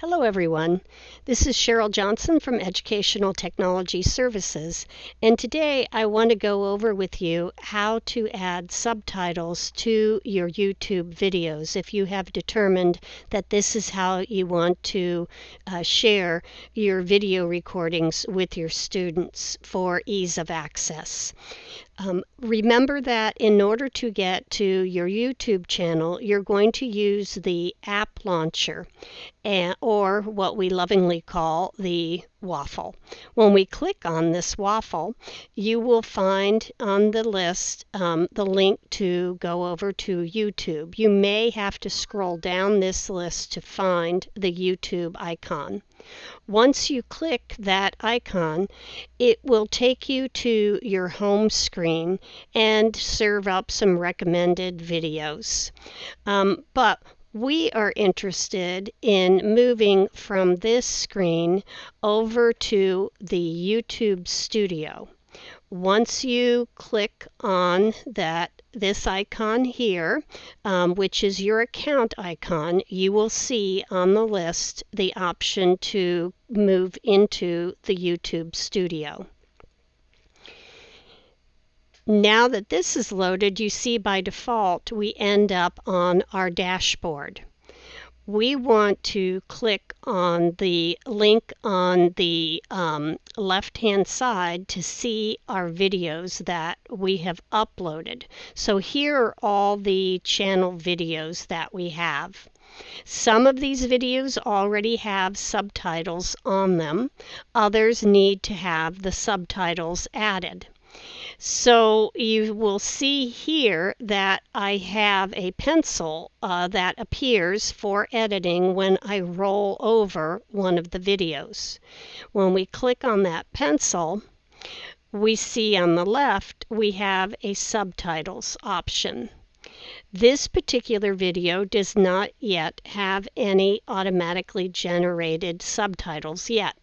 Hello, everyone. This is Cheryl Johnson from Educational Technology Services, and today I want to go over with you how to add subtitles to your YouTube videos if you have determined that this is how you want to uh, share your video recordings with your students for ease of access. Um, remember that in order to get to your YouTube channel, you're going to use the app launcher and, or what we lovingly call the waffle. When we click on this waffle, you will find on the list um, the link to go over to YouTube. You may have to scroll down this list to find the YouTube icon. Once you click that icon, it will take you to your home screen and serve up some recommended videos. Um, but we are interested in moving from this screen over to the YouTube Studio. Once you click on that this icon here, um, which is your account icon, you will see on the list the option to move into the YouTube Studio. Now that this is loaded, you see by default we end up on our dashboard. We want to click on the link on the um, left hand side to see our videos that we have uploaded. So here are all the channel videos that we have. Some of these videos already have subtitles on them. Others need to have the subtitles added. So you will see here that I have a pencil uh, that appears for editing when I roll over one of the videos. When we click on that pencil, we see on the left we have a subtitles option. This particular video does not yet have any automatically generated subtitles yet.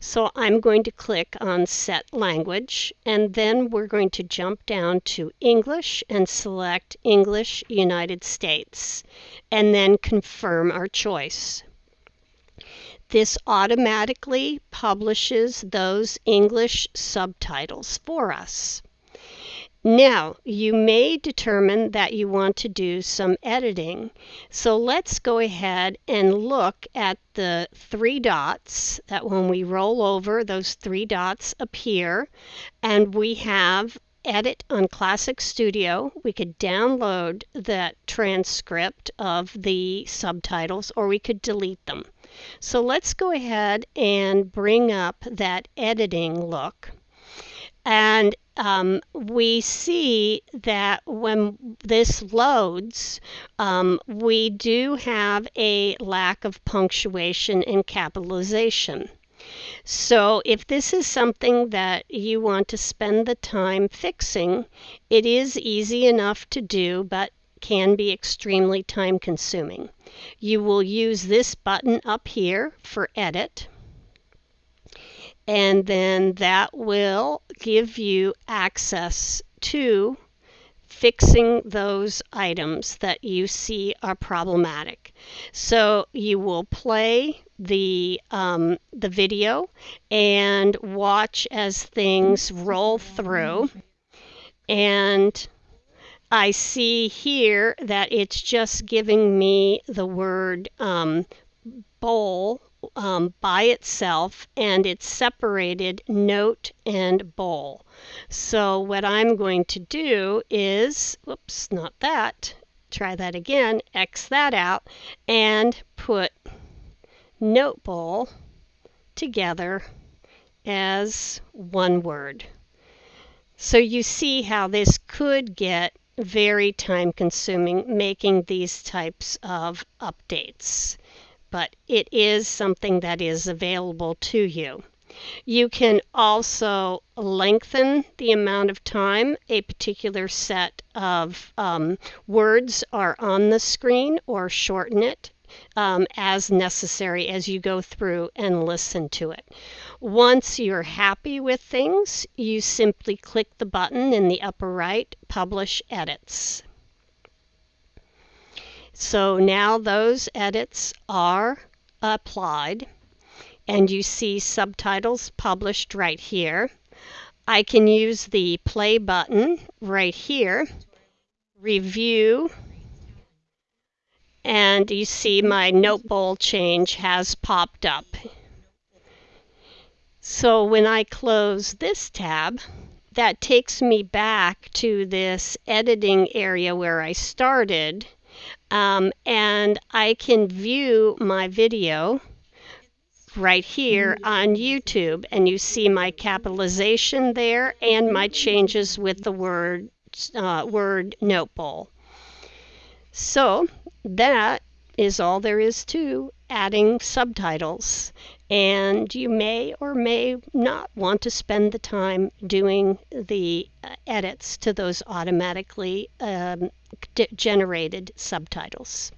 So I'm going to click on Set Language, and then we're going to jump down to English and select English United States, and then confirm our choice. This automatically publishes those English subtitles for us. Now, you may determine that you want to do some editing. So let's go ahead and look at the three dots that when we roll over, those three dots appear, and we have edit on Classic Studio. We could download that transcript of the subtitles or we could delete them. So let's go ahead and bring up that editing look. And um, we see that when this loads, um, we do have a lack of punctuation and capitalization. So if this is something that you want to spend the time fixing, it is easy enough to do, but can be extremely time consuming. You will use this button up here for edit and then that will give you access to fixing those items that you see are problematic. So you will play the um, the video and watch as things roll through and I see here that it's just giving me the word um, bowl um, by itself and it's separated note and bowl. So what I'm going to do is, whoops, not that, try that again, X that out and put Notebowl together as one word. So you see how this could get very time consuming making these types of updates but it is something that is available to you. You can also lengthen the amount of time a particular set of um, words are on the screen or shorten it um, as necessary as you go through and listen to it. Once you're happy with things, you simply click the button in the upper right, Publish Edits. So now those edits are applied and you see subtitles published right here. I can use the play button right here, review, and you see my Notebowl change has popped up. So when I close this tab, that takes me back to this editing area where I started um, and I can view my video right here on YouTube and you see my capitalization there and my changes with the word uh, word Notebowl. So that is all there is to adding subtitles and you may or may not want to spend the time doing the uh, edits to those automatically um, generated subtitles.